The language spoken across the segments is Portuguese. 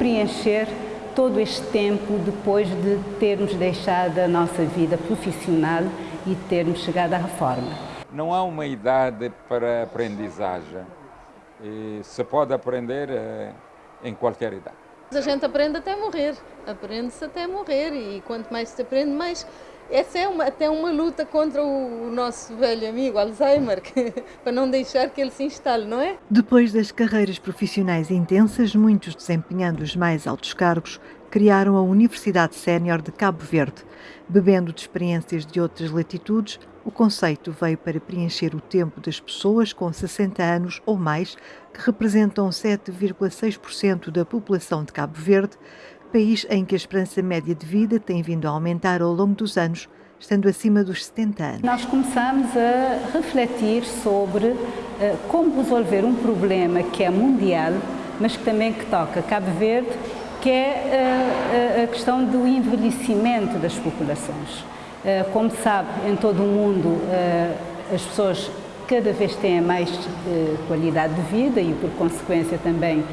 preencher todo este tempo depois de termos deixado a nossa vida profissional e termos chegado à reforma. Não há uma idade para aprendizagem. E se pode aprender eh, em qualquer idade. A gente aprende até morrer, aprende-se até morrer e quanto mais se aprende, mais essa é uma, até uma luta contra o nosso velho amigo Alzheimer, que, para não deixar que ele se instale, não é? Depois das carreiras profissionais intensas, muitos desempenhando os mais altos cargos, criaram a Universidade Sénior de Cabo Verde. Bebendo de experiências de outras latitudes, o conceito veio para preencher o tempo das pessoas com 60 anos ou mais, que representam 7,6% da população de Cabo Verde, país em que a esperança média de vida tem vindo a aumentar ao longo dos anos, estando acima dos 70 anos. Nós começamos a refletir sobre uh, como resolver um problema que é mundial, mas que também que toca Cabo Verde, que é uh, a questão do envelhecimento das populações. Uh, como sabe, em todo o mundo as pessoas cada vez têm mais qualidade de vida e, por consequência, também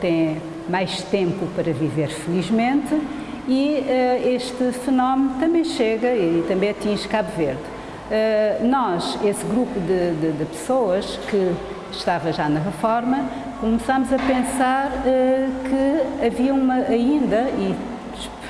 têm mais tempo para viver felizmente e este fenómeno também chega e também atinge Cabo Verde. Nós, esse grupo de, de, de, pessoas que estava já na reforma, começámos a pensar que havia uma ainda, e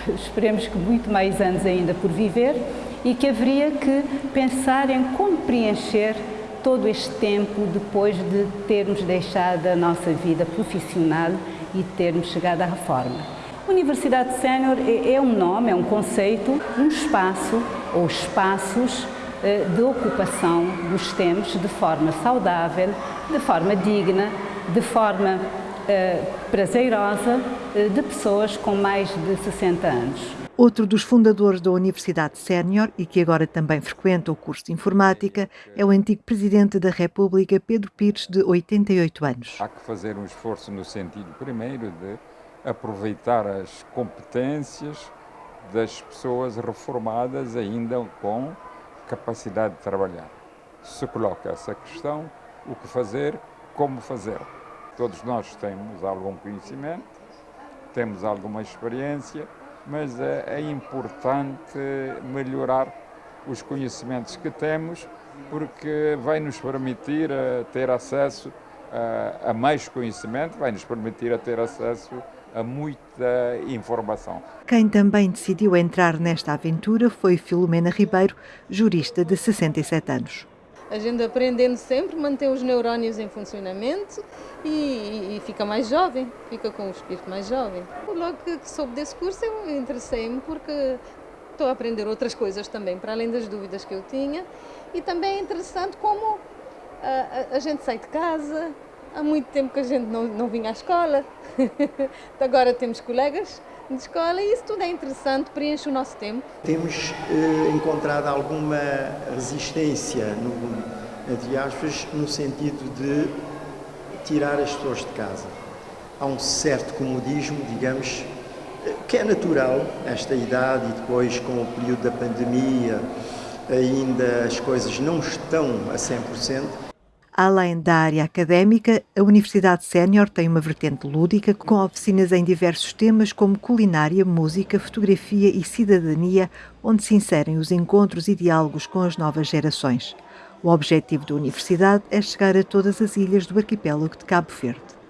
esperemos que muito mais anos ainda por viver, e que haveria que pensar em como preencher todo este tempo depois de termos deixado a nossa vida profissional e termos chegado à reforma. Universidade Sénior é, é um nome, é um conceito, um espaço ou espaços eh, de ocupação dos tempos de forma saudável, de forma digna, de forma eh, prazerosa de pessoas com mais de 60 anos. Outro dos fundadores da Universidade Sénior e que agora também frequenta o curso de Informática é o antigo Presidente da República, Pedro Pires, de 88 anos. Há que fazer um esforço no sentido, primeiro, de aproveitar as competências das pessoas reformadas ainda com capacidade de trabalhar. Se coloca essa questão, o que fazer, como fazer. Todos nós temos algum conhecimento, temos alguma experiência, mas é, é importante melhorar os conhecimentos que temos, porque vai nos permitir uh, ter acesso uh, a mais conhecimento, vai nos permitir a ter acesso a muita informação. Quem também decidiu entrar nesta aventura foi Filomena Ribeiro, jurista de 67 anos a gente aprendendo sempre, mantém os neurónios em funcionamento e, e, fica mais jovem, fica com o espírito mais jovem. Logo que, que soube desse curso, eu interessei-me porque estou a aprender outras coisas também, para além das dúvidas que eu tinha. E também é interessante como a, a, a gente sai de casa, há muito tempo que a gente não, não vinha à escola, agora temos colegas de escola e isso tudo é interessante, preenche o nosso tempo. Temos eh, encontrado alguma resistência, no, entre aspas, no sentido de tirar as pessoas de casa. Há um certo comodismo, digamos, que é natural, esta idade e depois com o período da pandemia, ainda as coisas não estão a 100%, Além da área académica, a Universidade Sénior tem uma vertente lúdica com oficinas em diversos temas como culinária, música, fotografia e cidadania, onde se inserem os encontros e diálogos com as novas gerações. O objetivo da universidade é chegar a todas as ilhas do arquipélago de Cabo Verde.